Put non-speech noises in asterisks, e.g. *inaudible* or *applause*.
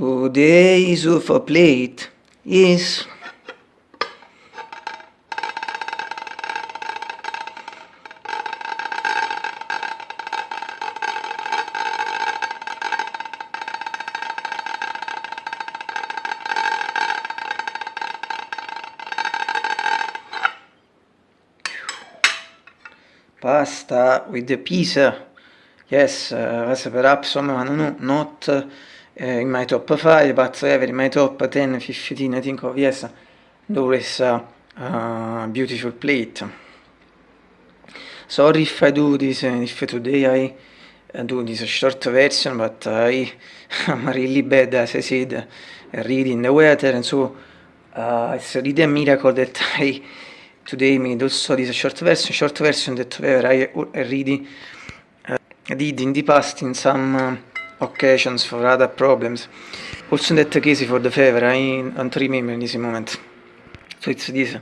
Today's UFO plate. Is pasta with the pizza. Yes uh, perhaps I know not uh, in my top 5 but ever in my top 10 15 I think of yes always uh, uh, beautiful plate sorry if I do this if today I do this short version but I am *laughs* really bad as I said reading the weather and so uh, it's really a miracle that I today made also this short version, short version that where I already uh, did in the past in some uh, occasions for other problems. Also that case for the favor, I don't remember in this moment. So it's this.